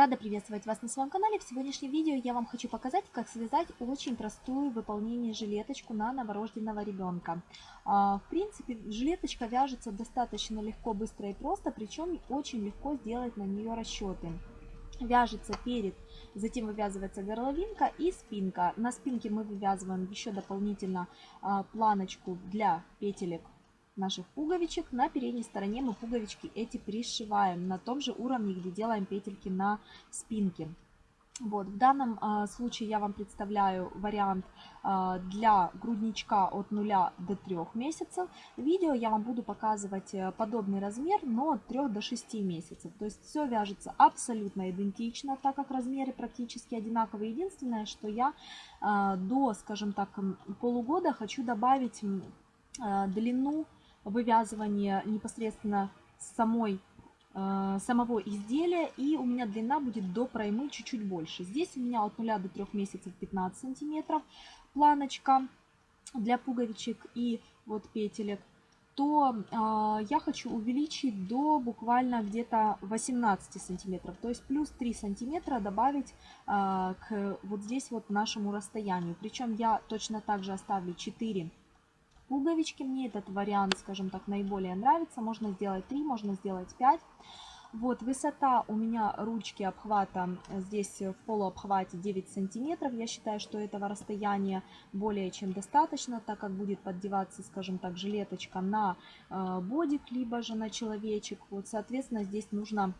Рада приветствовать вас на своем канале. В сегодняшнем видео я вам хочу показать, как связать очень простую в выполнении жилеточку на новорожденного ребенка. А, в принципе, жилеточка вяжется достаточно легко, быстро и просто, причем очень легко сделать на нее расчеты. Вяжется перед, затем вывязывается горловинка и спинка. На спинке мы вывязываем еще дополнительно а, планочку для петелек наших пуговичек. На передней стороне мы пуговички эти пришиваем на том же уровне, где делаем петельки на спинке. Вот, в данном э, случае я вам представляю вариант э, для грудничка от 0 до 3 месяцев. В видео я вам буду показывать э, подобный размер, но от 3 до 6 месяцев. То есть все вяжется абсолютно идентично, так как размеры практически одинаковые. Единственное, что я э, до, скажем так, полугода хочу добавить э, длину вывязывание непосредственно самой, э, самого изделия. И у меня длина будет до проймы чуть-чуть больше. Здесь у меня от 0 до 3 месяцев 15 сантиметров планочка для пуговичек и вот петелек то э, я хочу увеличить до буквально где-то 18 сантиметров. То есть плюс 3 сантиметра добавить э, к вот здесь вот нашему расстоянию. Причем я точно так же оставлю 4 пуговички. Мне этот вариант, скажем так, наиболее нравится. Можно сделать 3, можно сделать 5. Вот, высота у меня ручки обхвата здесь в полуобхвате 9 сантиметров. Я считаю, что этого расстояния более чем достаточно, так как будет поддеваться, скажем так, жилеточка на э, бодик, либо же на человечек. Вот, соответственно, здесь нужно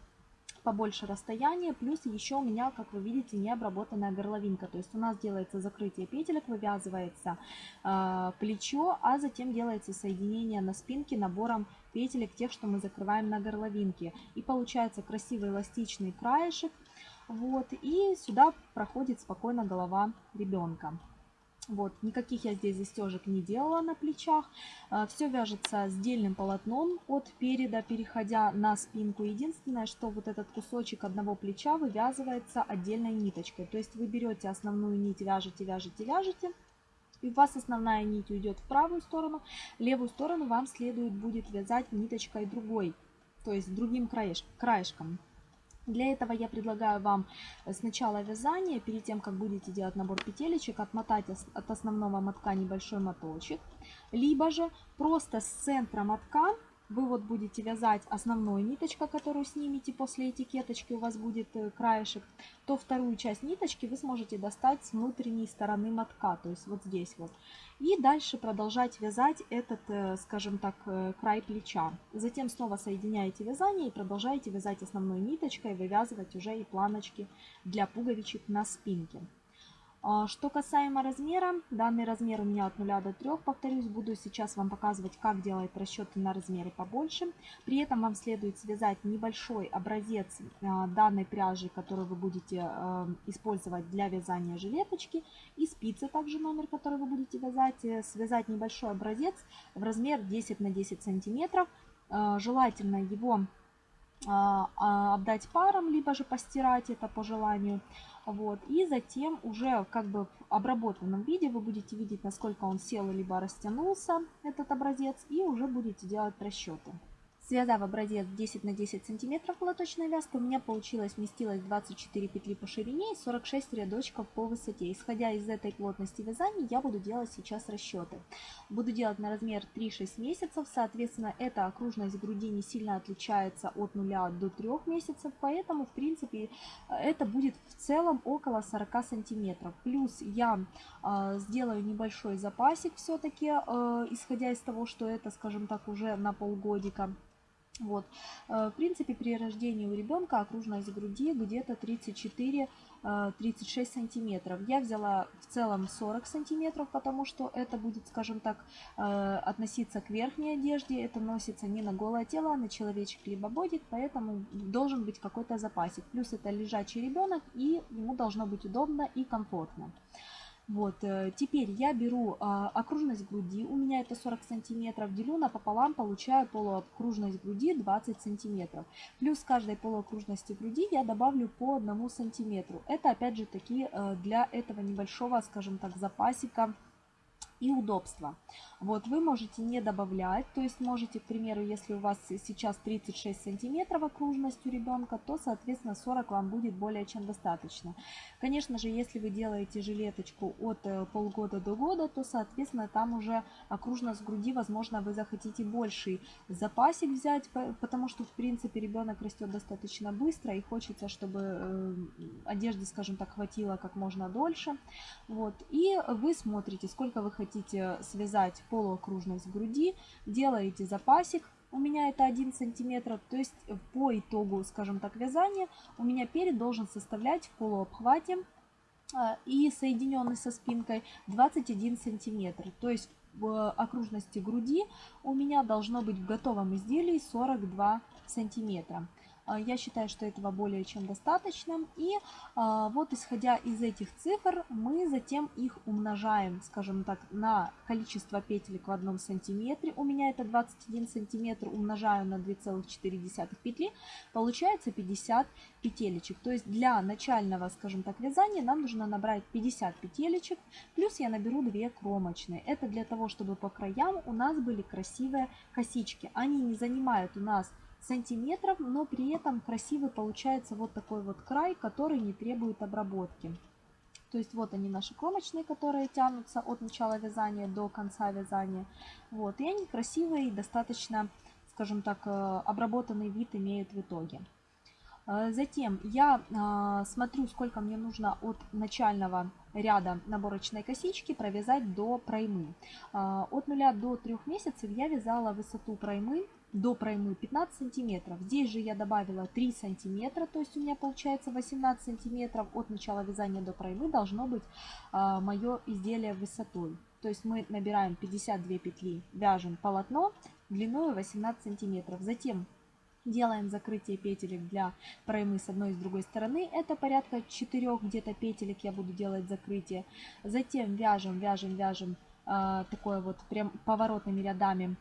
побольше расстояния, плюс еще у меня, как вы видите, не обработанная горловинка. То есть у нас делается закрытие петелек, вывязывается э, плечо, а затем делается соединение на спинке набором петелек, тех, что мы закрываем на горловинке. И получается красивый эластичный краешек. Вот, и сюда проходит спокойно голова ребенка. Вот, никаких я здесь застежек не делала на плечах. А, Все вяжется с дельным полотном от переда, переходя на спинку. Единственное, что вот этот кусочек одного плеча вывязывается отдельной ниточкой. То есть вы берете основную нить, вяжете, вяжете, вяжете. И у вас основная нить уйдет в правую сторону, левую сторону вам следует будет вязать ниточкой другой, то есть другим краешком. Для этого я предлагаю вам э, сначала вязание, перед тем, как будете делать набор петелечек, отмотать от основного мотка небольшой моточек. Либо же просто с центра мотка вы вот будете вязать основной ниточка, которую снимете после этикеточки, у вас будет э, краешек, то вторую часть ниточки вы сможете достать с внутренней стороны мотка, то есть вот здесь вот. И дальше продолжать вязать этот, э, скажем так, э, край плеча. Затем снова соединяете вязание и продолжаете вязать основной ниточкой, вывязывать уже и планочки для пуговичек на спинке. А, что касаемо размера, данный размер у меня от 0 до 3, повторюсь, буду сейчас вам показывать, как делать расчеты на размеры побольше. При этом вам следует связать небольшой образец а, данной пряжи, которую вы будете а, использовать для вязания жилеточки. И спицы, также номер, который вы будете вязать. Э, связать небольшой образец в размер 10 на 10 сантиметров. Желательно его отдать паром, либо же постирать это по желанию. Вот. И затем уже как бы в обработанном виде вы будете видеть, насколько он сел либо растянулся, этот образец, и уже будете делать расчеты. Связав образец 10 на 10 сантиметров платочной вязкой, у меня получилось, вместилось 24 петли по ширине и 46 рядочков по высоте. Исходя из этой плотности вязания, я буду делать сейчас расчеты. Буду делать на размер 3-6 месяцев, соответственно, эта окружность груди не сильно отличается от 0 до 3 месяцев, поэтому, в принципе, это будет в целом около 40 сантиметров. Плюс я э, сделаю небольшой запасик все-таки, э, исходя из того, что это, скажем так, уже на полгодика. Вот. Э, в принципе, при рождении у ребенка окружность груди где-то 34-36 э, сантиметров. Я взяла в целом 40 сантиметров, потому что это будет, скажем так, э, относиться к верхней одежде. Это носится не на голое тело, а на человечек либо бодик, поэтому должен быть какой-то запасик. Плюс это лежачий ребенок, и ему должно быть удобно и комфортно. Вот, э, теперь я беру а, окружность груди, у меня это 40 сантиметров, делю напополам, получаю полуокружность груди 20 сантиметров. Плюс каждой полуокружности груди я добавлю по 1 сантиметру. Это опять же таки э, для этого небольшого, скажем так, запасика и удобство. Вот вы можете не добавлять, то есть можете, к примеру, если у вас сейчас 36 сантиметров окружность у ребенка, то, соответственно, 40 вам будет более чем достаточно. Конечно же, если вы делаете жилеточку от э, полгода до года, то, соответственно, там уже окружность груди, возможно, вы захотите больший запасик взять, потому что, в принципе, ребенок растет достаточно быстро и хочется, чтобы э, одежды, скажем так, хватило как можно дольше. Вот. И вы смотрите, сколько вы хотите связать полуокружность груди, делаете запасик, у меня это 1 сантиметр, то есть по итогу, скажем так, вязания у меня перед должен составлять в полуобхвате а, и соединенный со спинкой 21 сантиметр. То есть в окружности груди у меня должно быть в готовом изделии 42 сантиметра. А, я считаю, что этого более чем достаточно. И а, вот исходя из этих цифр, мы затем их умножаем, скажем так, на количество петелек в одном сантиметре. У меня это 21 сантиметр, умножаю на 2,4 петли, получается 50 петелечек. То есть для начального, скажем так, вязания нам нужно набрать 50 петелечек, плюс я наберу 2 кромочные. Это для того, чтобы по краям у нас были красивые косички. Они не занимают у нас сантиметров, но при этом красивый получается вот такой вот край, который не требует обработки. То есть вот они наши кромочные, которые тянутся от начала вязания до конца вязания. Вот, и они красивые и достаточно, скажем так, э, обработанный вид имеют в итоге. Э, затем я э, смотрю, сколько мне нужно от начального ряда наборочной косички провязать до проймы. От 0 до 3 месяцев я вязала высоту проймы до проймы 15 сантиметров. Здесь же я добавила 3 сантиметра, то есть у меня получается 18 сантиметров от начала вязания до проймы должно быть а, мое изделие высотой. То есть мы набираем 52 петли, вяжем полотно длиной 18 сантиметров. Затем делаем закрытие петелек для проймы с одной и с другой стороны. Это порядка 4 где-то петелек я буду делать закрытие. Затем вяжем, вяжем, вяжем э, такое вот прям поворотными рядами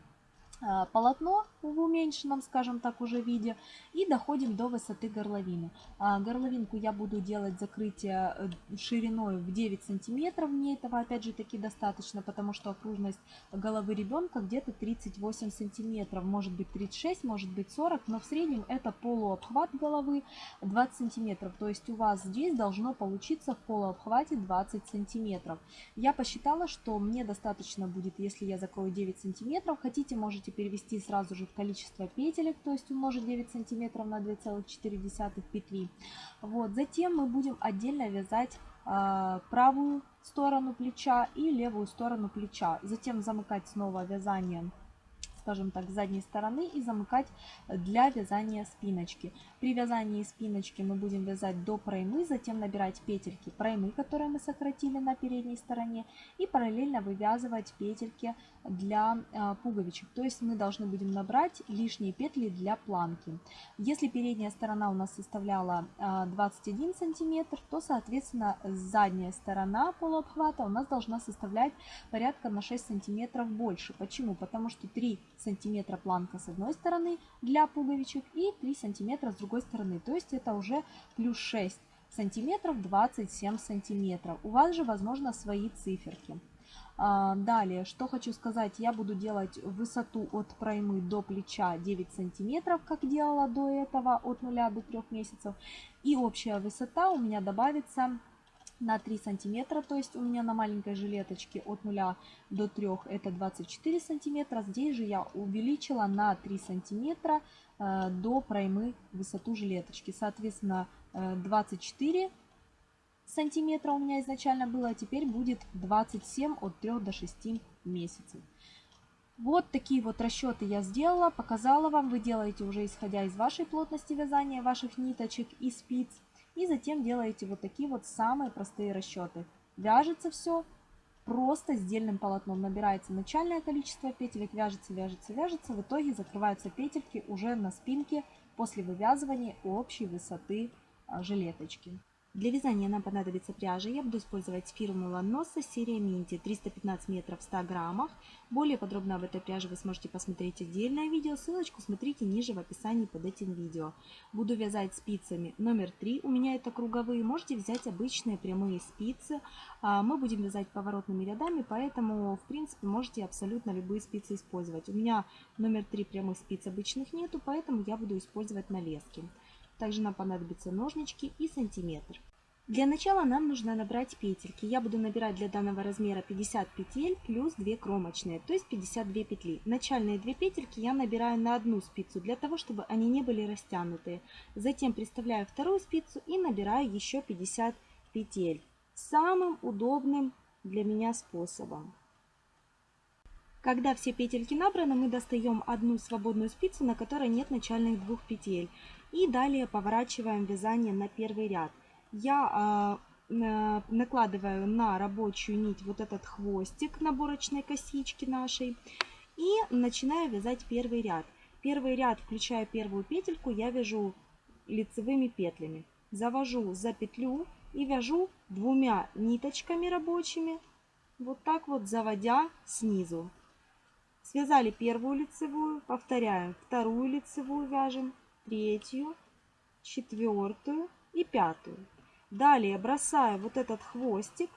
полотно в уменьшенном, скажем так, уже виде и доходим до высоты горловины. А, горловинку я буду делать закрытие э, шириной в 9 сантиметров, мне этого опять же таки достаточно, потому что окружность головы ребенка где-то 38 сантиметров, может быть 36, может быть 40, но в среднем это полуобхват головы 20 сантиметров, то есть у вас здесь должно получиться в полуобхвате 20 сантиметров. Я посчитала, что мне достаточно будет, если я закрою 9 сантиметров, хотите можете можете перевести сразу же в количество петелек, то есть умножить 9 сантиметров на 2,4 петли. Вот. Затем мы будем отдельно вязать э, правую сторону плеча и левую сторону плеча. Затем замыкать снова вязанием скажем так, с задней стороны и замыкать для вязания спиночки. При вязании спиночки мы будем вязать до проймы, затем набирать петельки проймы, которые мы сократили на передней стороне, и параллельно вывязывать петельки для э, пуговичек. То есть мы должны будем набрать лишние петли для планки. Если передняя сторона у нас составляла э, 21 сантиметр, то соответственно задняя сторона полуобхвата у нас должна составлять порядка на 6 сантиметров больше. Почему? Потому что 3 сантиметра планка с одной стороны для пуговичек и 3 сантиметра с другой стороны. То есть это уже плюс 6 сантиметров 27 сантиметров. У вас же возможно свои циферки. А, далее, что хочу сказать, я буду делать высоту от проймы до плеча 9 сантиметров, как делала до этого, от 0 до 3 месяцев. И общая высота у меня добавится на 3 сантиметра, то есть у меня на маленькой жилеточке от 0 до 3 это 24 сантиметра. Здесь же я увеличила на 3 сантиметра э, до проймы высоту жилеточки. Соответственно, 24 э, сантиметра у меня изначально было, а теперь будет 27 от 3 до 6 месяцев. Вот такие вот расчеты я сделала, показала вам. Вы делаете уже исходя из вашей плотности вязания, ваших ниточек и спиц. И затем делаете вот такие вот самые простые расчеты. Вяжется все просто сдельным полотном. Набирается начальное количество петелек, вяжется, вяжется, вяжется. В итоге закрываются петельки уже на спинке после вывязывания общей высоты а, жилеточки. Для вязания нам понадобится пряжа. Я буду использовать фирму Ланоса серия Минти 315 метров в 100 граммах. Более подробно об этой пряже вы сможете посмотреть отдельное видео. Ссылочку смотрите ниже в описании под этим видео. Буду вязать спицами номер 3. У меня это круговые. Можете взять обычные прямые спицы. А, мы будем вязать поворотными рядами, поэтому в принципе можете абсолютно любые спицы использовать. У меня номер 3 прямых спиц обычных нету, поэтому я буду использовать налески. Также нам понадобятся ножнички и сантиметр. Для начала нам нужно набрать петельки. Я буду набирать для данного размера 50 петель плюс 2 кромочные, то есть 52 петли. Начальные 2 петельки я набираю на одну спицу, для того, чтобы они не были растянутые. Затем приставляю вторую спицу и набираю еще 50 петель. Самым удобным для меня способом. Когда все петельки набраны, мы достаем одну свободную спицу, на которой нет начальных двух петель. И далее поворачиваем вязание на первый ряд я э, накладываю на рабочую нить вот этот хвостик наборочной косички нашей и начинаю вязать первый ряд. Первый ряд, включая первую петельку, я вяжу лицевыми петлями. Завожу за петлю и вяжу двумя ниточками рабочими, вот так вот заводя снизу. Связали первую лицевую, повторяем, вторую лицевую вяжем, третью, четвертую и пятую. Далее бросаю вот этот хвостик,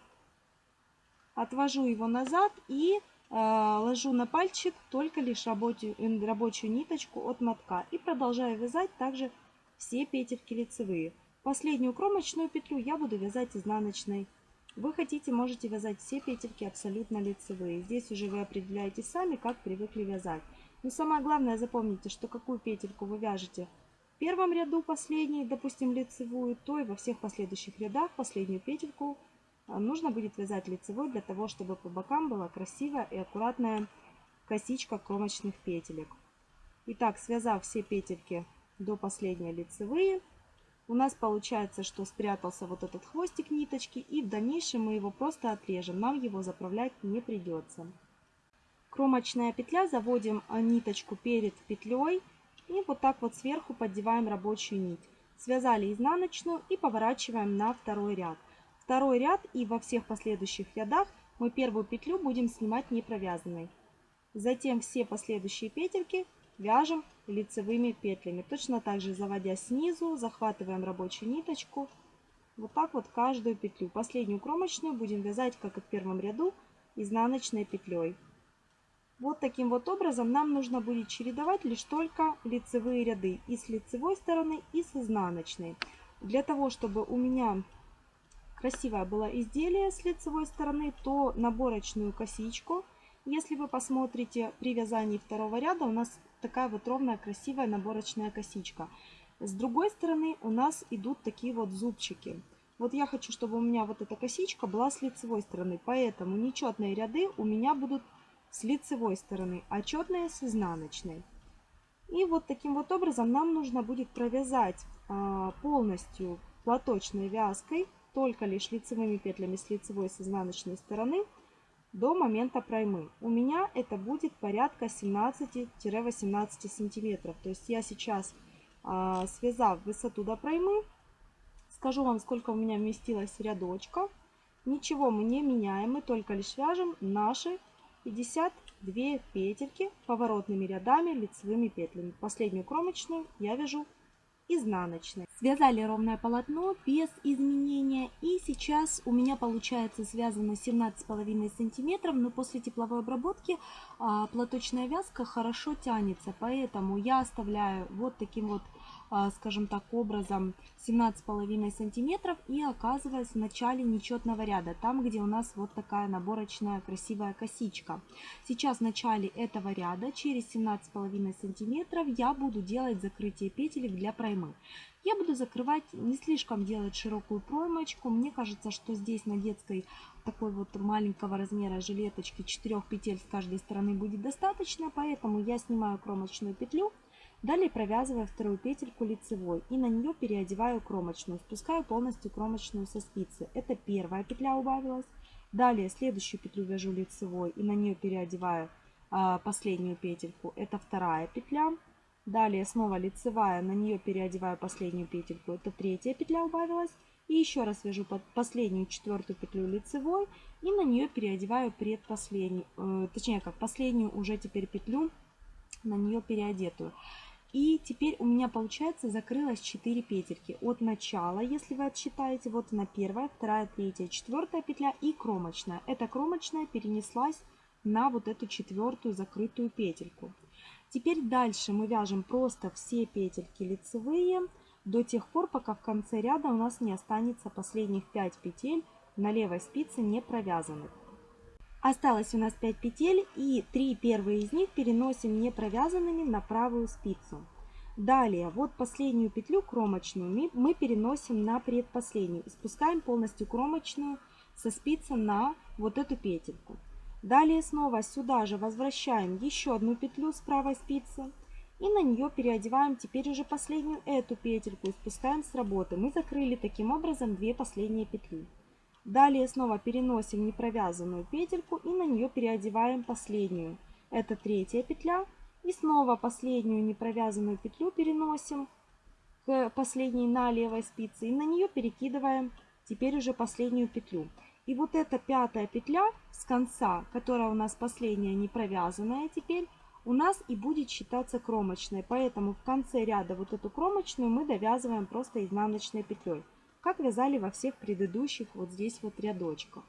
отвожу его назад и э, ложу на пальчик только лишь рабочую, рабочую ниточку от мотка. И продолжаю вязать также все петельки лицевые. Последнюю кромочную петлю я буду вязать изнаночной. Вы хотите, можете вязать все петельки абсолютно лицевые. Здесь уже вы определяете сами, как привыкли вязать. Но самое главное запомните, что какую петельку вы вяжете первом ряду последней, допустим, лицевую, то и во всех последующих рядах последнюю петельку а, нужно будет вязать лицевой для того, чтобы по бокам была красивая и аккуратная косичка кромочных петелек. Итак, связав все петельки до последней лицевые, у нас получается, что спрятался вот этот хвостик ниточки, и в дальнейшем мы его просто отрежем, нам его заправлять не придется. Кромочная петля, заводим а, ниточку перед петлей и вот так вот сверху поддеваем рабочую нить. Связали изнаночную и поворачиваем на второй ряд. Второй ряд и во всех последующих рядах мы первую петлю будем снимать не провязанной. Затем все последующие петельки вяжем лицевыми петлями. Точно так же заводя снизу, захватываем рабочую ниточку. Вот так вот каждую петлю. Последнюю кромочную будем вязать, как и в первом ряду, изнаночной петлей. Вот таким вот образом нам нужно будет чередовать лишь только лицевые ряды и с лицевой стороны, и с изнаночной. Для того, чтобы у меня красивое было изделие с лицевой стороны, то наборочную косичку, если вы посмотрите при вязании второго ряда, у нас такая вот ровная красивая наборочная косичка. С другой стороны у нас идут такие вот зубчики. Вот я хочу, чтобы у меня вот эта косичка была с лицевой стороны, поэтому нечетные ряды у меня будут с лицевой стороны, а четные с изнаночной. И вот таким вот образом нам нужно будет провязать а, полностью платочной вязкой, только лишь лицевыми петлями с лицевой с изнаночной стороны, до момента проймы. У меня это будет порядка 17-18 сантиметров. То есть я сейчас, а, связав высоту до проймы, скажу вам, сколько у меня вместилось рядочков. Ничего мы не меняем, мы только лишь вяжем наши 52 петельки поворотными рядами лицевыми петлями. Последнюю кромочную я вяжу изнаночной. Связали ровное полотно без изменения. И сейчас у меня получается связано 17,5 сантиметров, но после тепловой обработки платочная вязка хорошо тянется. Поэтому я оставляю вот таким вот а, скажем так, образом 17,5 сантиметров и оказываясь в начале нечетного ряда, там, где у нас вот такая наборочная красивая косичка. Сейчас в начале этого ряда через 17,5 сантиметров я буду делать закрытие петелек для проймы. Я буду закрывать, не слишком делать широкую проймочку. Мне кажется, что здесь на детской такой вот маленького размера жилеточки 4 петель с каждой стороны будет достаточно. Поэтому я снимаю кромочную петлю Далее провязываю вторую петельку лицевой и на нее переодеваю кромочную. Спускаю полностью кромочную со спицы. Это первая петля убавилась. Далее следующую петлю вяжу лицевой и на нее переодеваю а, последнюю петельку. Это вторая петля. Далее снова лицевая, на нее переодеваю последнюю петельку. Это третья петля убавилась. И еще раз вяжу под последнюю четвертую петлю лицевой и на нее переодеваю предпоследнюю, э, точнее как последнюю уже теперь петлю на нее переодетую. И теперь у меня получается закрылось 4 петельки от начала, если вы отсчитаете, вот она первая, вторая, третья, четвертая петля и кромочная. Эта кромочная перенеслась на вот эту четвертую закрытую петельку. Теперь дальше мы вяжем просто все петельки лицевые до тех пор, пока в конце ряда у нас не останется последних 5 петель на левой спице не провязанных. Осталось у нас 5 петель и 3 первые из них переносим не провязанными на правую спицу. Далее, вот последнюю петлю кромочную мы переносим на предпоследнюю. Спускаем полностью кромочную со спицы на вот эту петельку. Далее снова сюда же возвращаем еще одну петлю с правой спицы. И на нее переодеваем теперь уже последнюю эту петельку и спускаем с работы. Мы закрыли таким образом две последние петли. Далее снова переносим непровязанную петельку и на нее переодеваем последнюю. Это третья петля. И снова последнюю непровязанную петлю переносим к последней на левой спице. И на нее перекидываем теперь уже последнюю петлю. И вот эта пятая петля с конца, которая у нас последняя не провязанная теперь, у нас и будет считаться кромочной. Поэтому в конце ряда вот эту кромочную мы довязываем просто изнаночной петлей. Как вязали во всех предыдущих вот здесь вот рядочках.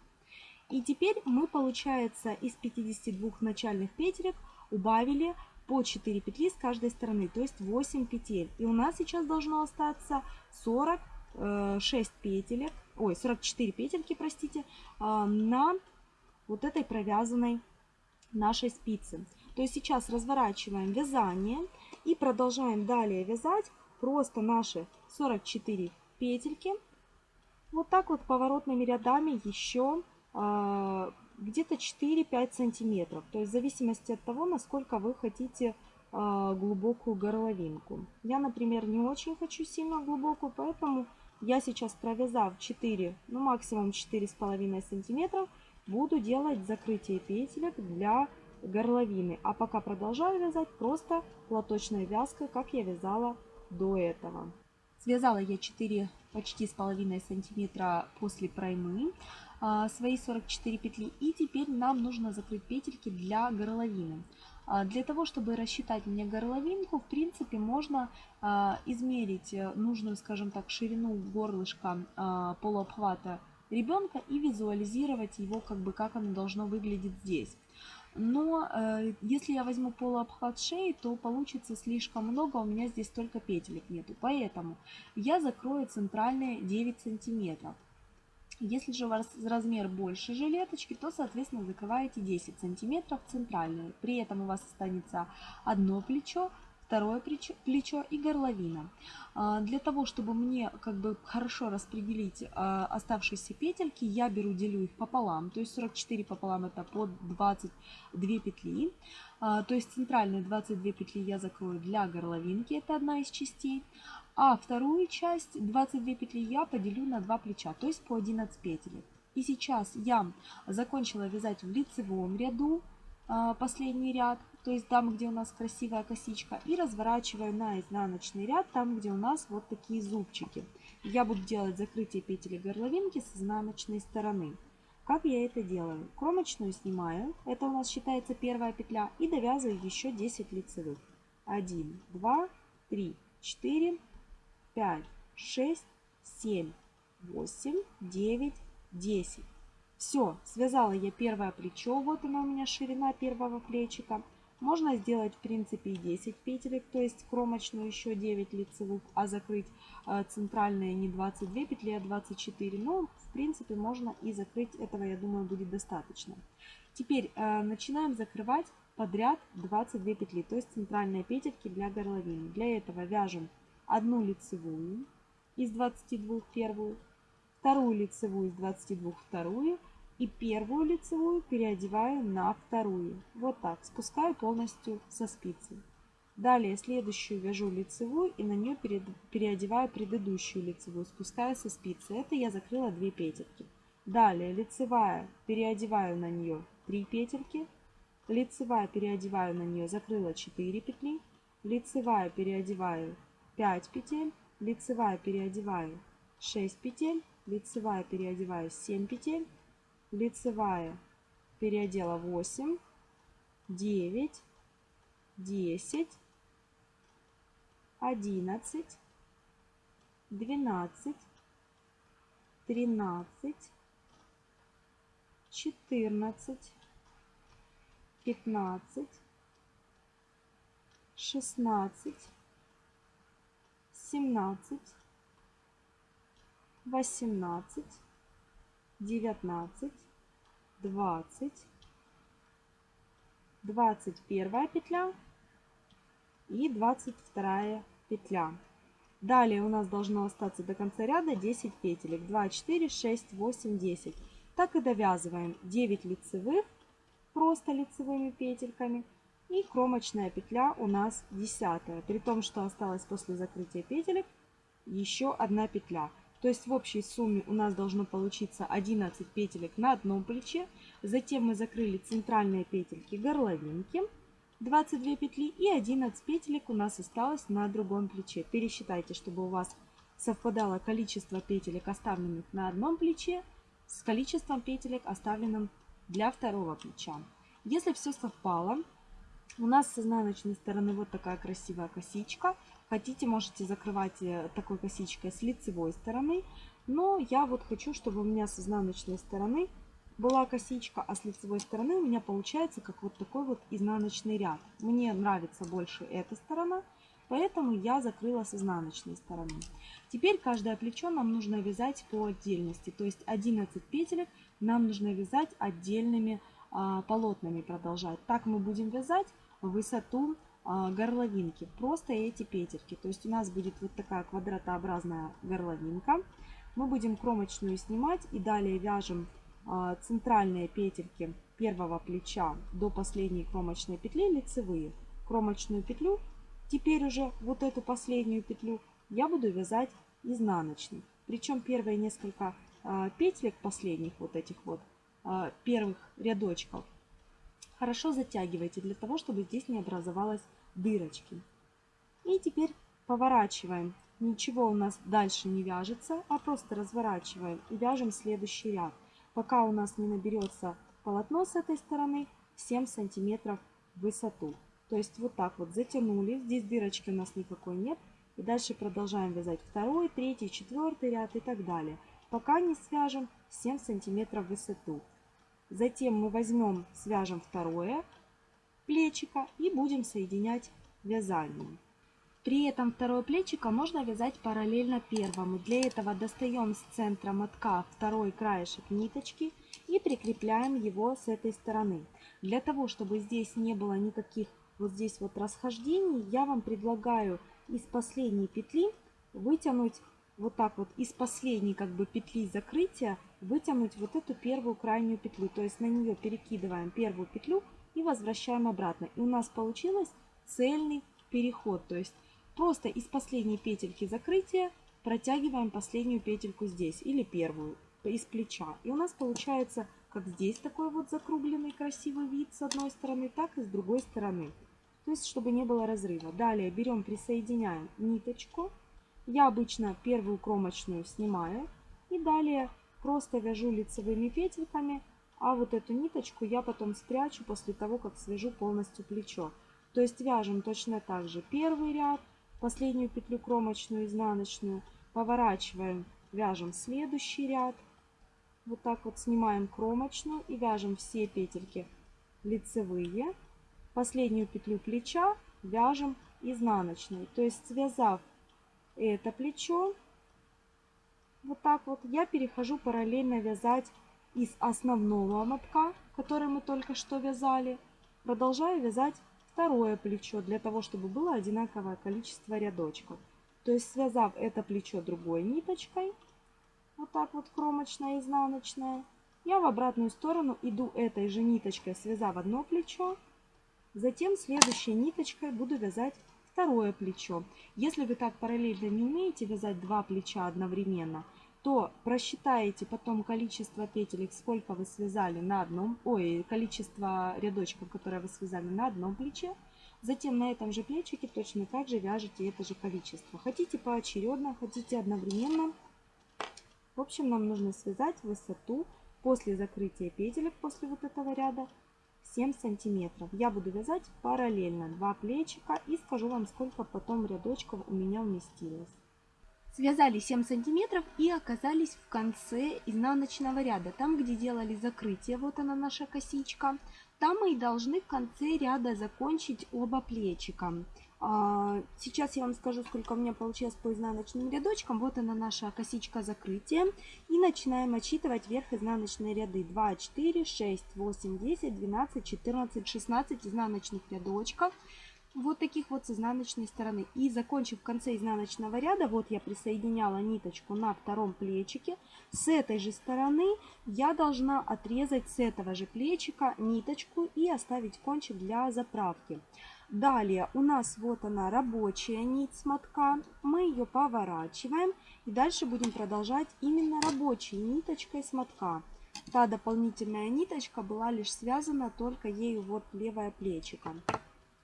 И теперь мы, получается, из 52 начальных петелек убавили по 4 петли с каждой стороны, то есть 8 петель. И у нас сейчас должно остаться 46 петелек ой, 44 петельки, простите, а, на вот этой провязанной нашей спице. То есть сейчас разворачиваем вязание и продолжаем далее вязать просто наши 44 петельки. Вот так вот поворотными рядами еще э, где-то 4-5 сантиметров. То есть в зависимости от того, насколько вы хотите э, глубокую горловинку. Я, например, не очень хочу сильно глубокую, поэтому я сейчас провязав 4, ну максимум 4,5 сантиметров, буду делать закрытие петелек для горловины. А пока продолжаю вязать просто платочной вязкой, как я вязала до этого. Связала я 4 почти с половиной сантиметра после проймы а, свои 44 петли. И теперь нам нужно закрыть петельки для горловины. А, для того, чтобы рассчитать мне горловинку, в принципе, можно а, измерить э, нужную, скажем так, ширину горлышка полуобхвата ребенка и визуализировать его, как бы, как оно должно выглядеть здесь. Но э, если я возьму полуобхват шеи, то получится слишком много, у меня здесь только петелек нету. Поэтому я закрою центральные 9 сантиметров. Если же у вас размер больше жилеточки, то, соответственно, закрываете 10 сантиметров центральную. При этом у вас останется одно плечо, второе плечо, и горловина. А, для того, чтобы мне как бы хорошо распределить а, оставшиеся петельки, я беру, делю их пополам. То есть 44 пополам это по 22 петли. А, то есть центральные 22 петли я закрою для горловинки, это одна из частей. А вторую часть 22 петли я поделю на два плеча, то есть по 11 петель. И сейчас я закончила вязать в лицевом ряду последний ряд, то есть там, где у нас красивая косичка, и разворачиваю на изнаночный ряд, там, где у нас вот такие зубчики. Я буду делать закрытие петель горловинки с изнаночной стороны. Как я это делаю? Кромочную снимаю, это у нас считается первая петля, и довязываю еще 10 лицевых. 1, 2, 3, 4, 5, 6, 7, 8, 9, 10. Все, связала я первое плечо, вот она у меня ширина первого плечика. Можно сделать в принципе и 10 петелек, то есть кромочную еще 9 лицевых, а закрыть э, центральные не 22 петли, а 24. Но в принципе можно и закрыть, этого я думаю будет достаточно. Теперь э, начинаем закрывать подряд 22 петли, то есть центральные петельки для горловины. Для этого вяжем одну лицевую из 22 первую, вторую лицевую из 22 вторую и первую лицевую переодеваю на вторую. Вот так, спускаю полностью со спицы. Далее следующую вяжу лицевую и на нее переодеваю предыдущую лицевую, спускаю со спицы. Это я закрыла 2 петельки. Далее лицевая, переодеваю на нее 3 петельки. Лицевая, переодеваю на нее, закрыла 4 петли. Лицевая, переодеваю 5 петель, лицевая переодеваю 6 петель, лицевая переодеваю 7 петель, лицевая переодела 8, 9, 10, 11, 12, 13, 14, 15, 16, 17, 18, 19, 20, 21 петля и 22 петля. Далее у нас должно остаться до конца ряда 10 петелек. 2, 4, 6, 8, 10. Так и довязываем 9 лицевых просто лицевыми петельками. И кромочная петля у нас 10. При том, что осталось после закрытия петелек еще одна петля. То есть в общей сумме у нас должно получиться 11 петелек на одном плече. Затем мы закрыли центральные петельки горловинки. 22 петли и 11 петелек у нас осталось на другом плече. Пересчитайте, чтобы у вас совпадало количество петелек, оставленных на одном плече, с количеством петелек, оставленным для второго плеча. Если все совпало, у нас с изнаночной стороны вот такая красивая косичка. Хотите, можете закрывать э, такой косичкой с лицевой стороны. Но я вот хочу, чтобы у меня с изнаночной стороны была косичка, а с лицевой стороны у меня получается как вот такой вот изнаночный ряд. Мне нравится больше эта сторона, поэтому я закрыла с изнаночной стороны. Теперь каждое плечо нам нужно вязать по отдельности, то есть 11 петелек нам нужно вязать отдельными а, полотнами продолжать. Так мы будем вязать высоту горловинки, просто эти петельки. То есть у нас будет вот такая квадратообразная горловинка. Мы будем кромочную снимать и далее вяжем а, центральные петельки первого плеча до последней кромочной петли лицевые. Кромочную петлю, теперь уже вот эту последнюю петлю я буду вязать изнаночной. Причем первые несколько а, петелек последних вот этих вот а, первых рядочков хорошо затягивайте для того, чтобы здесь не образовалось дырочки. И теперь поворачиваем. Ничего у нас дальше не вяжется, а просто разворачиваем и вяжем следующий ряд пока у нас не наберется полотно с этой стороны 7 сантиметров в высоту. То есть вот так вот затянули, здесь дырочки у нас никакой нет. И дальше продолжаем вязать второй, третий, четвертый ряд и так далее, пока не свяжем 7 сантиметров в высоту. Затем мы возьмем, свяжем второе плечико и будем соединять вязанием. При этом второе плечико можно вязать параллельно первому. Для этого достаем с центра мотка второй краешек ниточки и прикрепляем его с этой стороны. Для того, чтобы здесь не было никаких вот здесь вот расхождений, я вам предлагаю из последней петли вытянуть вот так вот из последней как бы петли закрытия вытянуть вот эту первую крайнюю петлю. То есть на нее перекидываем первую петлю и возвращаем обратно. И у нас получилось цельный переход. То есть Просто из последней петельки закрытия протягиваем последнюю петельку здесь или первую из плеча. И у нас получается как здесь такой вот закругленный красивый вид с одной стороны, так и с другой стороны. То есть, чтобы не было разрыва. Далее берем, присоединяем ниточку. Я обычно первую кромочную снимаю. И далее просто вяжу лицевыми петельками. А вот эту ниточку я потом спрячу после того, как свяжу полностью плечо. То есть вяжем точно так же первый ряд, последнюю петлю кромочную изнаночную, поворачиваем, вяжем следующий ряд. Вот так вот снимаем кромочную и вяжем все петельки лицевые. Последнюю петлю плеча вяжем изнаночной. То есть связав это плечо, вот так вот, я перехожу параллельно вязать из основного мотка, который мы только что вязали. Продолжаю вязать второе плечо, для того, чтобы было одинаковое количество рядочков. То есть связав это плечо другой ниточкой, вот так вот кромочная, изнаночная, я в обратную сторону иду этой же ниточкой, связав одно плечо, затем следующей ниточкой буду вязать второе плечо. Если вы так параллельно не умеете вязать два плеча одновременно, то просчитаете потом количество петелек, сколько вы связали на одном, ой, количество рядочков, которые вы связали на одном плече. Затем на этом же плечике точно так же вяжете это же количество. Хотите поочередно, хотите одновременно. общем, нам нужно связать высоту после закрытия петелек, после вот этого ряда, 7 сантиметров. Я буду вязать параллельно два плечика и скажу вам, сколько потом рядочков у меня вместилось. Связали 7 сантиметров и оказались в конце изнаночного ряда, там где делали закрытие, вот она наша косичка. Там мы и должны в конце ряда закончить оба плечика. А, сейчас я вам скажу, сколько у меня получилось по изнаночным рядочкам. Вот она наша косичка закрытия. И начинаем отсчитывать вверх изнаночные ряды. 2, 4, 6, 8, 10, 12, 14, 16 изнаночных рядочков. Вот таких вот с изнаночной стороны. И закончив в конце изнаночного ряда, вот я присоединяла ниточку на втором плечике. С этой же стороны я должна отрезать с этого же плечика ниточку и оставить кончик для заправки. Далее у нас вот она рабочая нить смотка. Мы ее поворачиваем. И дальше будем продолжать именно рабочей ниточкой смотка. Та дополнительная ниточка была лишь связана только ею вот левое плечико.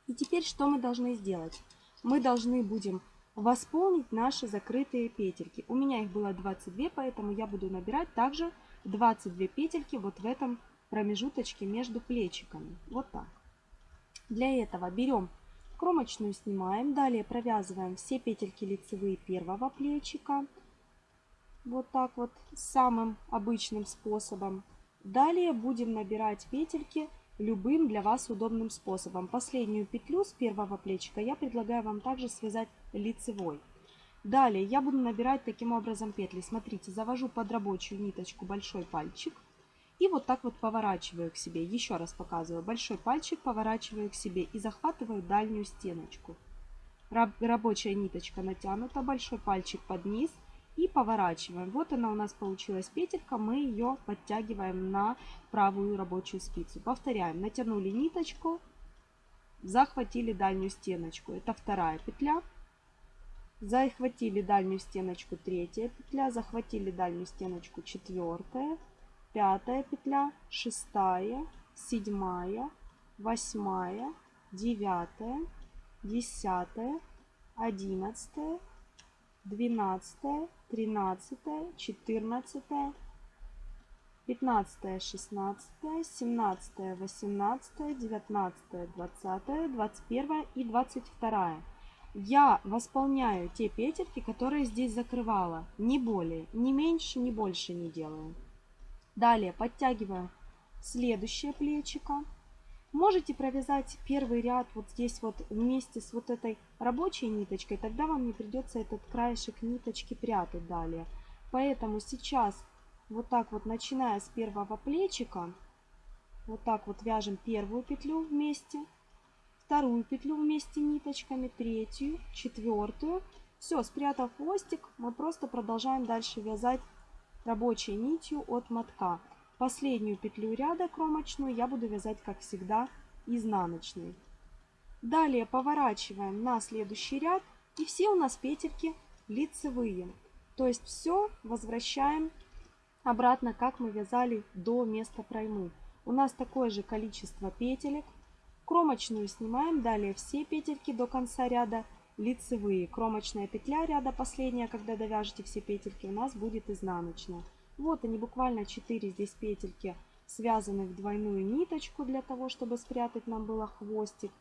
И теперь что мы должны сделать? Мы должны будем восполнить наши закрытые петельки. У меня их было 22, поэтому я буду набирать также 22 петельки вот в этом промежуточке между плечиками. Вот так. Для этого берем кромочную, снимаем, далее провязываем все петельки лицевые первого плечика. Вот так вот, самым обычным способом. Далее будем набирать петельки любым для вас удобным способом. Последнюю петлю с первого плечика я предлагаю вам также связать лицевой. Далее я буду набирать таким образом петли. Смотрите, завожу под рабочую ниточку большой пальчик. И вот так вот поворачиваю к себе. Еще раз показываю. Большой пальчик поворачиваю к себе и захватываю дальнюю стеночку. Рабочая ниточка натянута, большой пальчик под низ и поворачиваем. Вот она у нас получилась петелька, мы ее подтягиваем на правую рабочую спицу. Повторяем, натянули ниточку, захватили дальнюю стеночку, это вторая петля. Захватили дальнюю стеночку, третья петля, захватили дальнюю стеночку, четвертая, пятая петля, шестая, седьмая, восьмая, девятая, десятая, одиннадцатая, двенадцатая, тринадцатая, четырнадцатая, пятнадцатая, шестнадцатая, семнадцатая, восемнадцатая, девятнадцатая, двадцатая, двадцать первая и двадцать вторая. Я восполняю те петельки, которые здесь закрывала. Не более, не меньше, не больше не делаю. Далее подтягиваю следующее плечико. Можете провязать первый ряд вот здесь вот вместе с вот этой рабочей ниточкой, тогда вам не придется этот краешек ниточки прятать далее. Поэтому сейчас вот так вот, начиная с первого плечика, вот так вот вяжем первую петлю вместе, вторую петлю вместе ниточками, третью, четвертую. Все, спрятав хвостик, мы просто продолжаем дальше вязать рабочей нитью от мотка. Последнюю петлю ряда кромочную я буду вязать, как всегда, изнаночной. Далее поворачиваем на следующий ряд, и все у нас петельки лицевые. То есть все возвращаем обратно, как мы вязали до места проймы. У нас такое же количество петелек. Кромочную снимаем, далее все петельки до конца ряда лицевые. Кромочная петля ряда последняя, когда довяжете все петельки, у нас будет изнаночная. Вот они, буквально 4 здесь петельки связаны в двойную ниточку для того, чтобы спрятать нам было хвостик.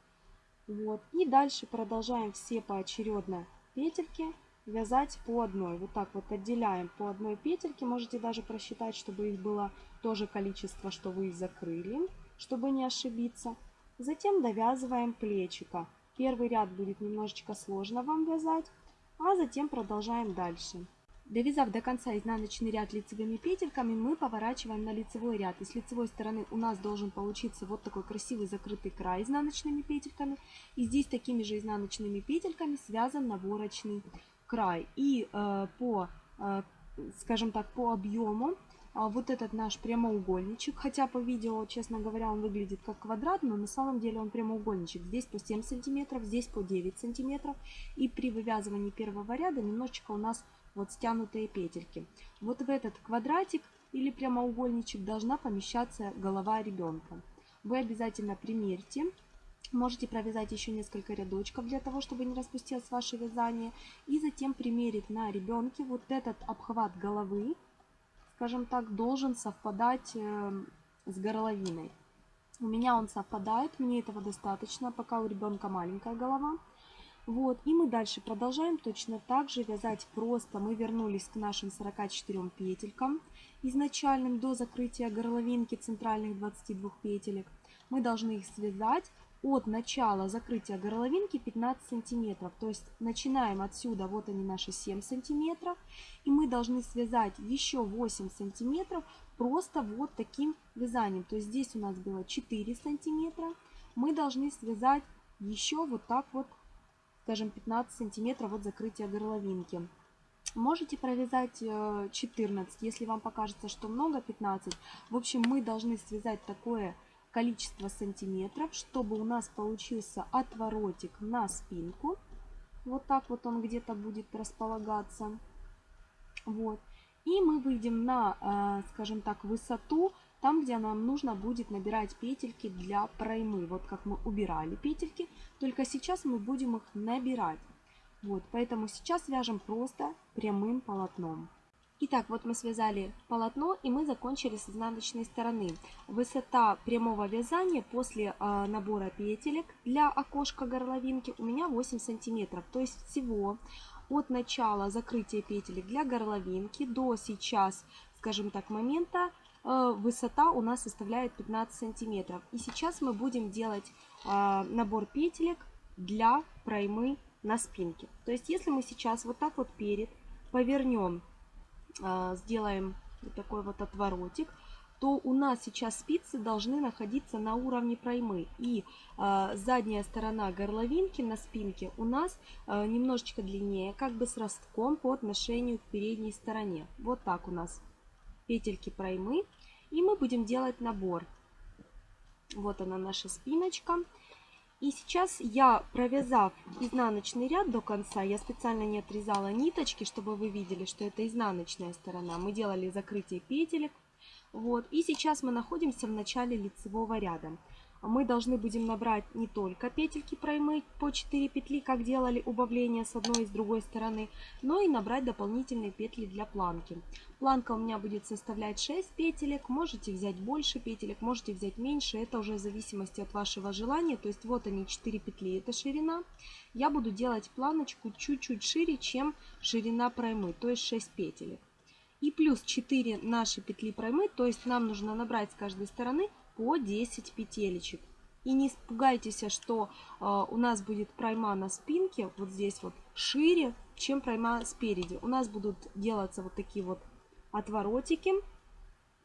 Вот. И дальше продолжаем все поочередно петельки вязать по одной. Вот так вот отделяем по одной петельке. Можете даже просчитать, чтобы их было то же количество, что вы закрыли, чтобы не ошибиться. Затем довязываем плечика. Первый ряд будет немножечко сложно вам вязать, а затем продолжаем дальше. Довязав до конца изнаночный ряд лицевыми петельками, мы поворачиваем на лицевой ряд. И с лицевой стороны у нас должен получиться вот такой красивый закрытый край изнаночными петельками. И здесь такими же изнаночными петельками связан наборочный край. И э, по, э, скажем так, по объему а вот этот наш прямоугольничек, хотя по видео, честно говоря, он выглядит как квадрат, но на самом деле он прямоугольничек. Здесь по 7 сантиметров, здесь по 9 сантиметров. И при вывязывании первого ряда немножечко у нас вот стянутые петельки. Вот в этот квадратик или прямоугольничек должна помещаться голова ребенка. Вы обязательно примерьте. Можете провязать еще несколько рядочков для того, чтобы не распустилось ваше вязание. И затем примерить на ребенке вот этот обхват головы скажем так, должен совпадать э, с горловиной. У меня он совпадает, мне этого достаточно, пока у ребенка маленькая голова. Вот, и мы дальше продолжаем точно так же вязать просто. Мы вернулись к нашим 44 петелькам изначальным до закрытия горловинки центральных 22 петелек. Мы должны их связать от начала закрытия горловинки 15 сантиметров. То есть начинаем отсюда, вот они наши 7 сантиметров. И мы должны связать еще 8 сантиметров просто вот таким вязанием. То есть здесь у нас было 4 сантиметра. Мы должны связать еще вот так вот скажем, 15 сантиметров от закрытия горловинки. Можете провязать 14, э, если вам покажется, что много, 15. В общем, мы должны связать такое количество сантиметров, чтобы у нас получился отворотик на спинку. Вот так вот он где-то будет располагаться. Вот. И мы выйдем на, э, скажем так, высоту там, где нам нужно будет набирать петельки для проймы. Вот как мы убирали петельки, только сейчас мы будем их набирать. Вот, поэтому сейчас вяжем просто прямым полотном. Итак, вот мы связали полотно и мы закончили с изнаночной стороны. Высота прямого вязания после э, набора петелек для окошка горловинки у меня 8 сантиметров. То есть всего от начала закрытия петелек для горловинки до сейчас, скажем так, момента высота у нас составляет 15 сантиметров. И сейчас мы будем делать э, набор петелек для проймы на спинке. То есть если мы сейчас вот так вот перед повернем, э, сделаем вот такой вот отворотик, то у нас сейчас спицы должны находиться на уровне проймы. И э, задняя сторона горловинки на спинке у нас э, немножечко длиннее, как бы с ростком по отношению к передней стороне. Вот так у нас петельки проймы. И мы будем делать набор. Вот она наша спиночка. И сейчас я, провязав изнаночный ряд до конца, я специально не отрезала ниточки, чтобы вы видели, что это изнаночная сторона. Мы делали закрытие петелек. Вот. И сейчас мы находимся в начале лицевого ряда мы должны будем набрать не только петельки проймы по 4 петли, как делали убавление с одной и с другой стороны, но и набрать дополнительные петли для планки. Планка у меня будет составлять 6 петелек, можете взять больше петелек, можете взять меньше, это уже в зависимости от вашего желания. То есть вот они 4 петли, это ширина. Я буду делать планочку чуть-чуть шире, чем ширина проймы, то есть 6 петелек. И плюс 4 наши петли проймы, то есть нам нужно набрать с каждой стороны по 10 петелечек. И не испугайтесь, что э, у нас будет пройма на спинке, вот здесь вот, шире, чем пройма спереди. У нас будут делаться вот такие вот отворотики,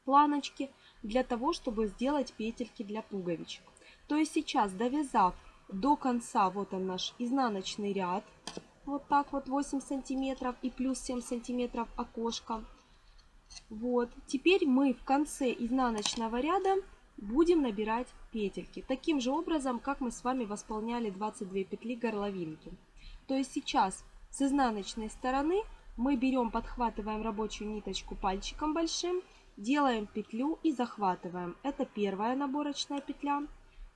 планочки, для того, чтобы сделать петельки для пуговичек. То есть сейчас, довязав до конца, вот он наш изнаночный ряд, вот так вот 8 сантиметров и плюс 7 сантиметров окошко. Вот, теперь мы в конце изнаночного ряда будем набирать петельки. Таким же образом, как мы с вами восполняли 22 петли горловинки. То есть сейчас с изнаночной стороны мы берем, подхватываем рабочую ниточку пальчиком большим, делаем петлю и захватываем. Это первая наборочная петля.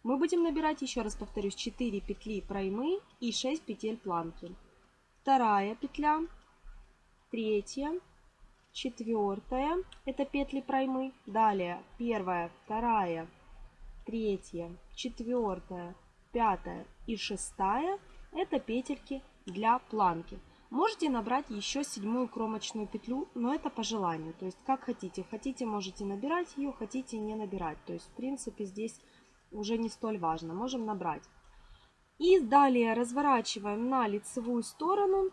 Мы будем набирать, еще раз повторюсь, 4 петли проймы и 6 петель планки. Вторая петля, третья, четвертая, это петли проймы. Далее первая, вторая, третья, четвертая, пятая и шестая, это петельки для планки. Можете набрать еще седьмую кромочную петлю, но это по желанию. То есть как хотите. Хотите, можете набирать ее, хотите не набирать. То есть в принципе здесь уже не столь важно. Можем набрать. И далее разворачиваем на лицевую сторону.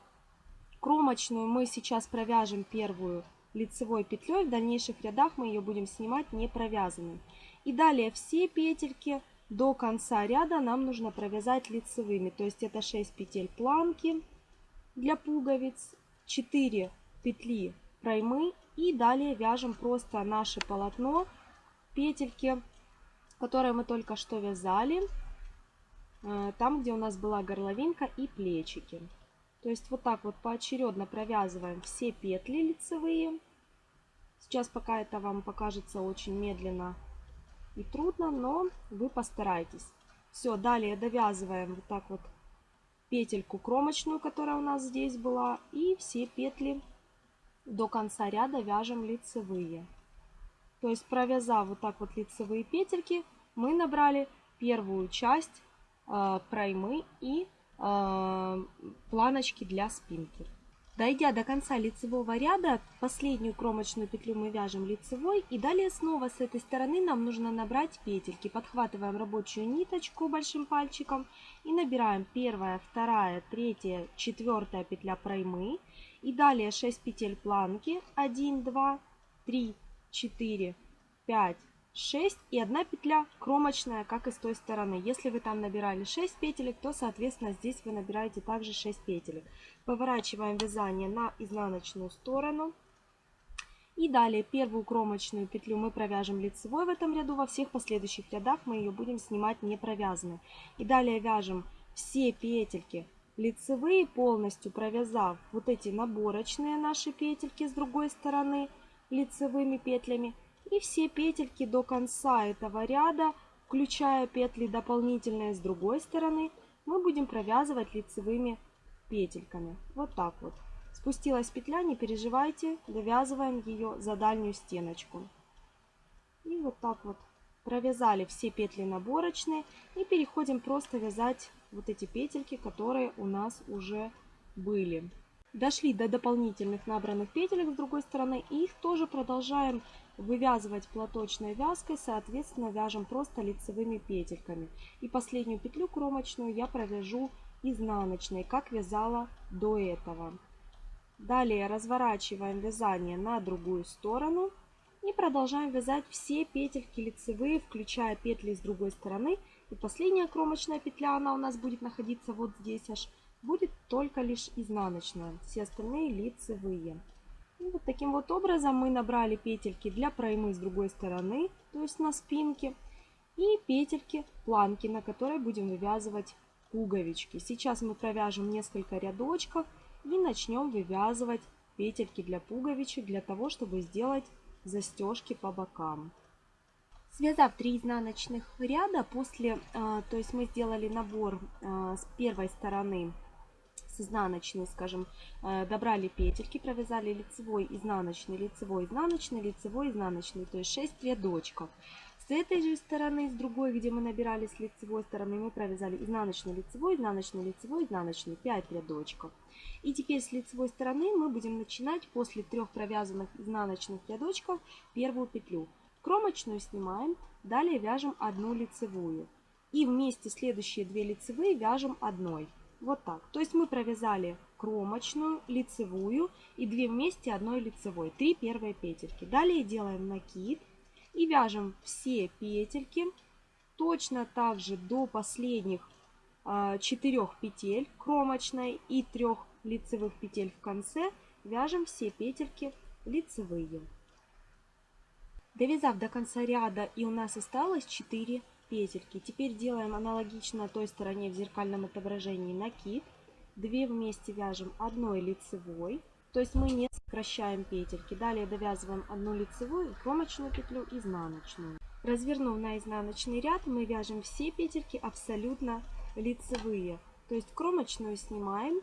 Кромочную мы сейчас провяжем первую лицевой петлей. В дальнейших рядах мы ее будем снимать не провязанной. И далее все петельки до конца ряда нам нужно провязать лицевыми. То есть это 6 петель планки для пуговиц, 4 петли проймы и далее вяжем просто наше полотно, петельки, которые мы только что вязали, э, там, где у нас была горловинка и плечики. То есть вот так вот поочередно провязываем все петли лицевые. Сейчас пока это вам покажется очень медленно и трудно, но вы постарайтесь. Все, далее довязываем вот так вот петельку кромочную, которая у нас здесь была, и все петли до конца ряда вяжем лицевые. То есть провязав вот так вот лицевые петельки, мы набрали первую часть э, проймы и э, планочки для спинки. Дойдя до конца лицевого ряда, последнюю кромочную петлю мы вяжем лицевой и далее снова с этой стороны нам нужно набрать петельки. Подхватываем рабочую ниточку большим пальчиком и набираем первая, вторая, третья, четвертая петля проймы и далее 6 петель планки 1, 2, 3, 4, 5, 6 и одна петля кромочная, как и с той стороны. Если вы там набирали 6 петелек, то, соответственно, здесь вы набираете также 6 петелек. Поворачиваем вязание на изнаночную сторону. И далее первую кромочную петлю мы провяжем лицевой в этом ряду. Во всех последующих рядах мы ее будем снимать не провязанной. И далее вяжем все петельки лицевые, полностью провязав вот эти наборочные наши петельки с другой стороны лицевыми петлями и все петельки до конца этого ряда, включая петли дополнительные с другой стороны, мы будем провязывать лицевыми петельками. Вот так вот. Спустилась петля, не переживайте, довязываем ее за дальнюю стеночку. И вот так вот провязали все петли наборочные и переходим просто вязать вот эти петельки, которые у нас уже были. Дошли до дополнительных набранных петелек с другой стороны и их тоже продолжаем вывязывать платочной вязкой, соответственно, вяжем просто лицевыми петельками. И последнюю петлю кромочную я провяжу изнаночной, как вязала до этого. Далее разворачиваем вязание на другую сторону и продолжаем вязать все петельки лицевые, включая петли с другой стороны. И последняя кромочная петля, она у нас будет находиться вот здесь аж, будет только лишь изнаночная, все остальные лицевые. И вот таким вот образом мы набрали петельки для проймы с другой стороны, то есть на спинке, и петельки планки, на которой будем вывязывать пуговички. Сейчас мы провяжем несколько рядочков и начнем вывязывать петельки для пуговичек, для того, чтобы сделать застежки по бокам. Связав 3 изнаночных ряда, после, а, то есть мы сделали набор а, с первой стороны с изнаночной, скажем, э, добрали петельки, провязали лицевой, изнаночный, лицевой, изнаночный, лицевой, изнаночный, то есть 6 рядочков. С этой же стороны, с другой, где мы набирали с лицевой стороны, мы провязали изнаночный, лицевой, изнаночный, лицевой, изнаночный, 5 рядочков. И теперь с лицевой стороны мы будем начинать после трех провязанных изнаночных рядочков первую петлю. Кромочную снимаем, далее вяжем одну лицевую. И вместе следующие две лицевые вяжем одной. Вот так. То есть мы провязали кромочную, лицевую и две вместе одной лицевой. Три первые петельки. Далее делаем накид и вяжем все петельки точно так же до последних э, четырех петель кромочной и трех лицевых петель в конце. Вяжем все петельки лицевые. Довязав до конца ряда и у нас осталось 4 петельки. Теперь делаем аналогично той стороне в зеркальном отображении накид. Две вместе вяжем одной лицевой, то есть мы не сокращаем петельки. Далее довязываем одну лицевую, кромочную петлю, изнаночную. Развернув на изнаночный ряд, мы вяжем все петельки абсолютно лицевые. То есть кромочную снимаем,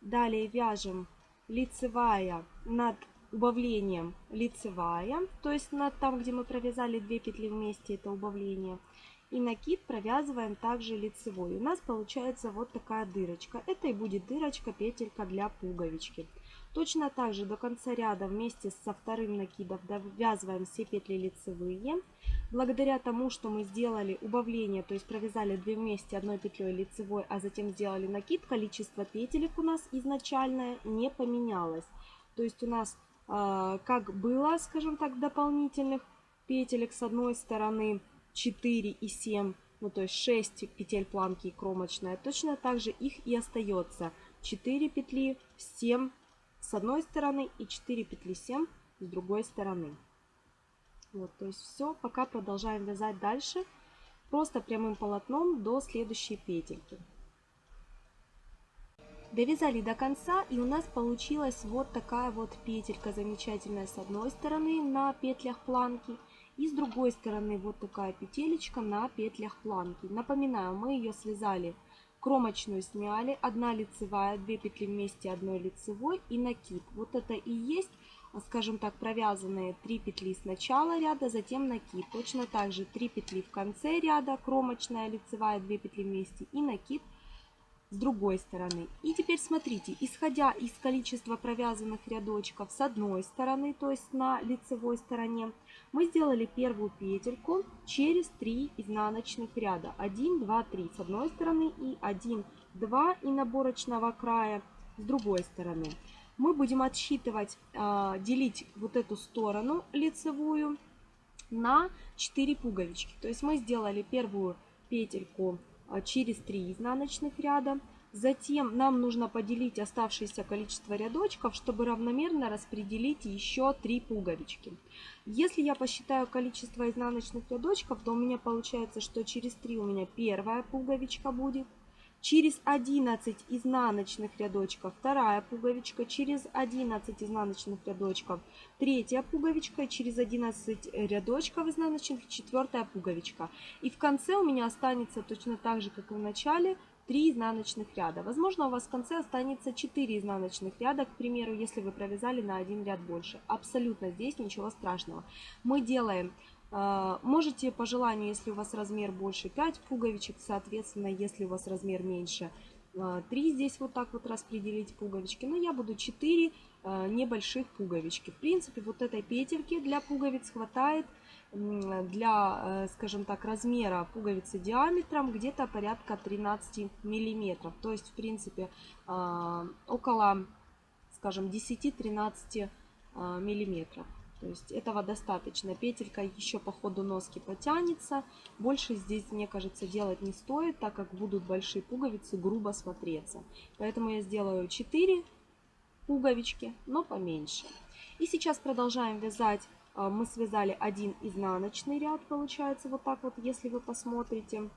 далее вяжем лицевая над убавлением лицевая, то есть над там, где мы провязали две петли вместе, это убавление. И накид провязываем также лицевой. У нас получается вот такая дырочка. Это и будет дырочка, петелька для пуговички. Точно так же до конца ряда вместе со вторым накидом довязываем все петли лицевые. Благодаря тому, что мы сделали убавление, то есть провязали две вместе одной петлей лицевой, а затем сделали накид, количество петелек у нас изначальное не поменялось. То есть у нас как было, скажем так, дополнительных петелек с одной стороны 4 и 7, ну то есть 6 петель планки и кромочная, точно так же их и остается 4 петли 7 с одной стороны и 4 петли 7 с другой стороны. Вот, то есть все, пока продолжаем вязать дальше, просто прямым полотном до следующей петельки. Довязали до конца и у нас получилась вот такая вот петелька замечательная с одной стороны на петлях планки и с другой стороны вот такая петелечка на петлях планки. Напоминаю, мы ее связали кромочную сняли, одна лицевая, две петли вместе, одной лицевой и накид. Вот это и есть, скажем так, провязанные 3 петли с начала ряда, затем накид. Точно так же 3 петли в конце ряда, кромочная, лицевая, 2 петли вместе и накид с другой стороны. И теперь смотрите, исходя из количества провязанных рядочков с одной стороны, то есть на лицевой стороне, мы сделали первую петельку через 3 изнаночных ряда. 1, 2, 3 с одной стороны и 1, 2 и наборочного края с другой стороны. Мы будем отсчитывать, а, делить вот эту сторону лицевую на 4 пуговички. То есть мы сделали первую петельку через 3 изнаночных ряда. Затем нам нужно поделить оставшееся количество рядочков, чтобы равномерно распределить еще 3 пуговички. Если я посчитаю количество изнаночных рядочков, то у меня получается, что через 3 у меня первая пуговичка будет. Через 11 изнаночных рядочков вторая пуговичка, через 11 изнаночных рядочков третья пуговичка, через 11 рядочков изнаночных четвертая пуговичка. И в конце у меня останется точно так же, как и в начале, 3 изнаночных ряда. Возможно, у вас в конце останется 4 изнаночных ряда, к примеру, если вы провязали на один ряд больше. Абсолютно здесь ничего страшного. Мы делаем Можете по желанию, если у вас размер больше 5 пуговичек, соответственно, если у вас размер меньше 3 а, здесь вот так вот распределить пуговички. Но я буду 4 а, небольших пуговички. В принципе, вот этой петельки для пуговиц хватает для, скажем так, размера пуговицы диаметром где-то порядка 13 миллиметров. То есть, в принципе, около, скажем, 10-13 миллиметров. То есть этого достаточно. Петелька еще по ходу носки потянется. Больше здесь, мне кажется, делать не стоит, так как будут большие пуговицы грубо смотреться. Поэтому я сделаю 4 пуговички, но поменьше. И сейчас продолжаем вязать. А, мы связали один изнаночный ряд, получается, вот так вот, если вы посмотрите.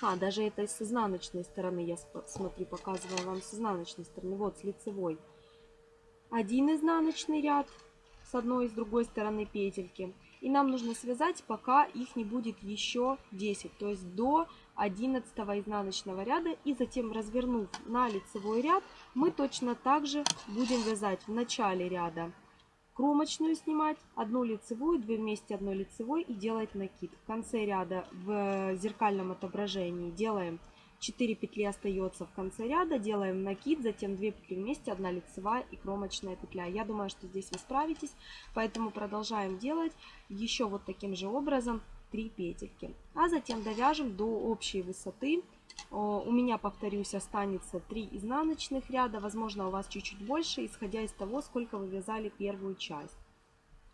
А, даже это с изнаночной стороны, я смотрю, показываю вам с изнаночной стороны. Вот, с лицевой. Один изнаночный ряд, с одной и с другой стороны петельки. И нам нужно связать, пока их не будет еще 10, то есть до 11 изнаночного ряда. И затем, развернув на лицевой ряд, мы точно так же будем вязать в начале ряда кромочную снимать, одну лицевую, две вместе одной лицевой и делать накид. В конце ряда в зеркальном отображении делаем 4 петли остается в конце ряда, делаем накид, затем 2 петли вместе, 1 лицевая и кромочная петля. Я думаю, что здесь вы справитесь, поэтому продолжаем делать еще вот таким же образом 3 петельки. А затем довяжем до общей высоты. У меня, повторюсь, останется 3 изнаночных ряда, возможно, у вас чуть-чуть больше, исходя из того, сколько вы вязали первую часть.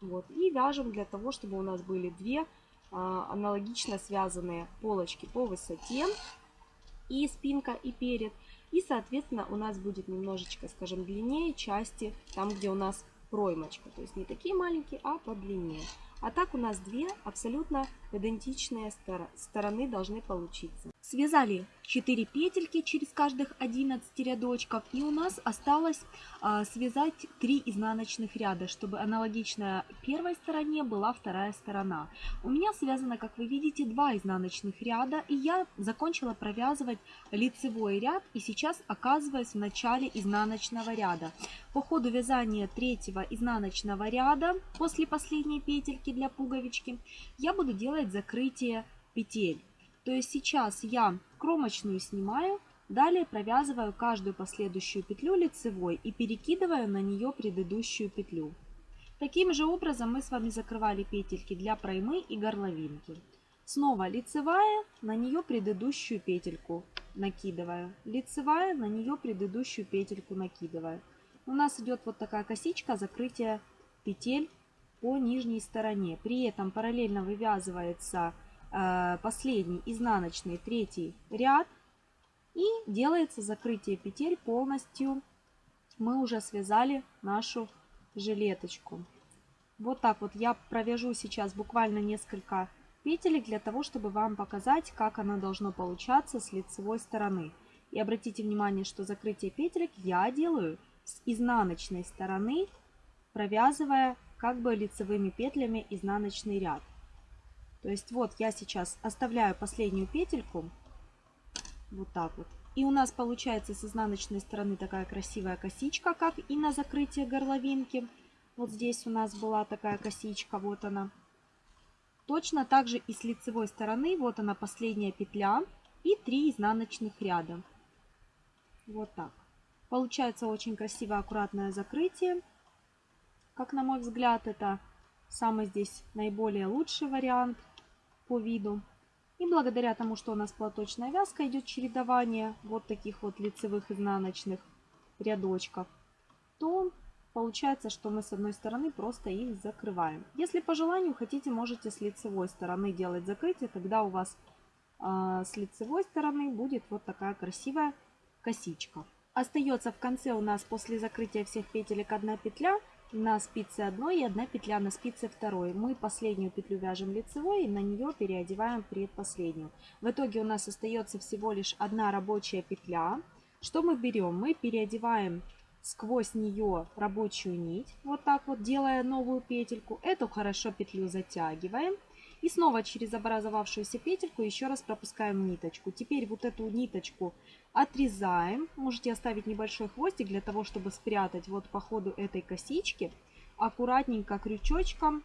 Вот. И вяжем для того, чтобы у нас были две а, аналогично связанные полочки по высоте и спинка, и перед. И, соответственно, у нас будет немножечко, скажем, длиннее части, там, где у нас проймочка. То есть не такие маленькие, а подлиннее. А так у нас две абсолютно идентичные стороны должны получиться. Связали 4 петельки через каждых 11 рядочков. И у нас осталось а, связать 3 изнаночных ряда, чтобы аналогичная первой стороне была вторая сторона. У меня связано, как вы видите, 2 изнаночных ряда. И я закончила провязывать лицевой ряд. И сейчас оказываюсь в начале изнаночного ряда. По ходу вязания третьего изнаночного ряда, после последней петельки для пуговички, я буду делать закрытие петель. То есть сейчас я кромочную снимаю, далее провязываю каждую последующую петлю лицевой и перекидываю на нее предыдущую петлю. Таким же образом мы с вами закрывали петельки для проймы и горловинки. Снова лицевая, на нее предыдущую петельку накидываю. Лицевая, на нее предыдущую петельку накидываю. У нас идет вот такая косичка закрытия петель по нижней стороне. При этом параллельно вывязывается Э, последний изнаночный третий ряд и делается закрытие петель полностью. Мы уже связали нашу жилеточку. Вот так вот я провяжу сейчас буквально несколько петелек для того, чтобы вам показать, как оно должно получаться с лицевой стороны. И обратите внимание, что закрытие петелек я делаю с изнаночной стороны, провязывая как бы лицевыми петлями изнаночный ряд. То есть вот я сейчас оставляю последнюю петельку, вот так вот, И у нас получается с изнаночной стороны такая красивая косичка, как и на закрытие горловинки. Вот здесь у нас была такая косичка, вот она. Точно так же и с лицевой стороны, вот она последняя петля и 3 изнаночных ряда. Вот так. Получается очень красивое, аккуратное закрытие. Как на мой взгляд, это самый здесь наиболее лучший вариант по виду. И благодаря тому, что у нас платочная вязка, идет чередование вот таких вот лицевых изнаночных рядочков, то получается, что мы с одной стороны просто их закрываем. Если по желанию хотите, можете с лицевой стороны делать закрытие, тогда у вас э, с лицевой стороны будет вот такая красивая косичка. Остается в конце у нас после закрытия всех петелек одна петля на спице одной и одна петля на спице второй. Мы последнюю петлю вяжем лицевой и на нее переодеваем предпоследнюю. В итоге у нас остается всего лишь одна рабочая петля. Что мы берем? Мы переодеваем сквозь нее рабочую нить, вот так вот делая новую петельку. Эту хорошо петлю затягиваем. И снова через образовавшуюся петельку еще раз пропускаем ниточку. Теперь вот эту ниточку отрезаем. Можете оставить небольшой хвостик для того, чтобы спрятать вот по ходу этой косички. Аккуратненько крючочком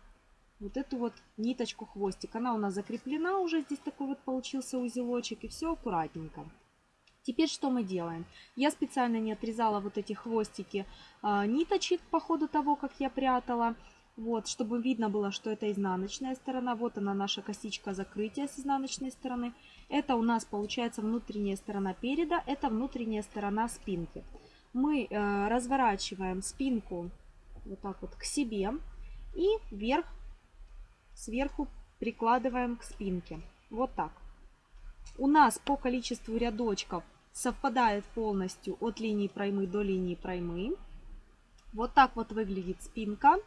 вот эту вот ниточку хвостик. Она у нас закреплена уже. Здесь такой вот получился узелочек. И все аккуратненько. Теперь что мы делаем? Я специально не отрезала вот эти хвостики а, ниточек по ходу того, как я прятала. Вот, чтобы видно было, что это изнаночная сторона. Вот она наша косичка закрытия с изнаночной стороны. Это у нас получается внутренняя сторона переда, это внутренняя сторона спинки. Мы э, разворачиваем спинку вот так вот к себе и вверх, сверху прикладываем к спинке. Вот так. У нас по количеству рядочков совпадает полностью от линии проймы до линии проймы. Вот так вот выглядит спинка.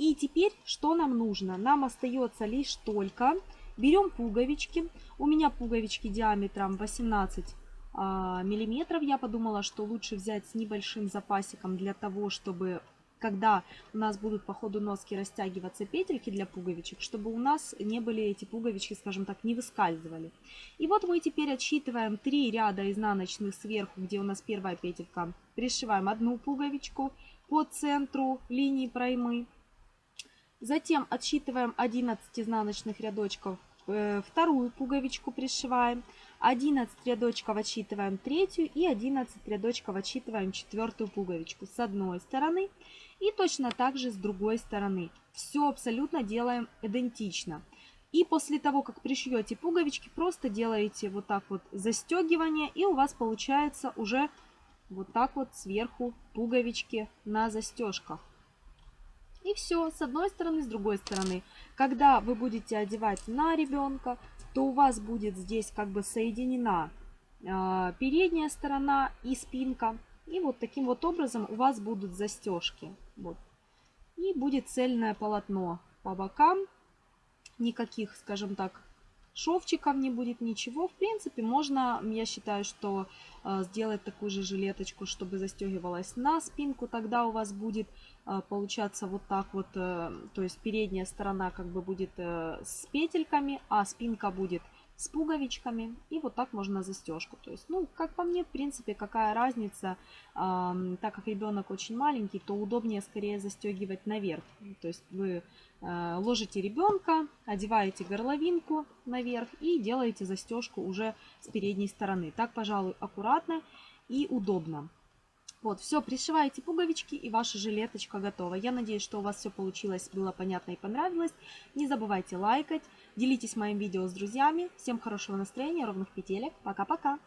И теперь что нам нужно? Нам остается лишь только берем пуговички. У меня пуговички диаметром 18 а, миллиметров. Я подумала, что лучше взять с небольшим запасиком для того, чтобы когда у нас будут по ходу носки растягиваться петельки для пуговичек, чтобы у нас не были эти пуговички, скажем так, не выскальзывали. И вот мы теперь отсчитываем 3 ряда изнаночных сверху, где у нас первая петелька. Пришиваем одну пуговичку по центру линии проймы. Затем отсчитываем 11 изнаночных рядочков, э, вторую пуговичку пришиваем, 11 рядочков отсчитываем третью и 11 рядочков отсчитываем четвертую пуговичку с одной стороны и точно так же с другой стороны. Все абсолютно делаем идентично. И после того, как пришьете пуговички, просто делаете вот так вот застегивание и у вас получается уже вот так вот сверху пуговички на застежках. И все, с одной стороны, с другой стороны. Когда вы будете одевать на ребенка, то у вас будет здесь как бы соединена э, передняя сторона и спинка. И вот таким вот образом у вас будут застежки. Вот. И будет цельное полотно по бокам. Никаких, скажем так, шовчиков не будет, ничего. В принципе, можно, я считаю, что э, сделать такую же жилеточку, чтобы застегивалась на спинку. Тогда у вас будет э, получаться вот так вот, э, то есть передняя сторона как бы будет с петельками, а спинка будет с пуговичками. И вот так можно застежку. То есть, ну, как по мне, в принципе, какая разница. Э, так как ребенок очень маленький, то удобнее скорее застегивать наверх. То есть вы э, ложите ребенка, одеваете горловинку наверх и делаете застежку уже с передней стороны. Так, пожалуй, аккуратно и удобно. Вот, все, пришиваете пуговички и ваша жилеточка готова. Я надеюсь, что у вас все получилось, было понятно и понравилось. Не забывайте лайкать, делитесь моим видео с друзьями. Всем хорошего настроения, ровных петелек. Пока-пока!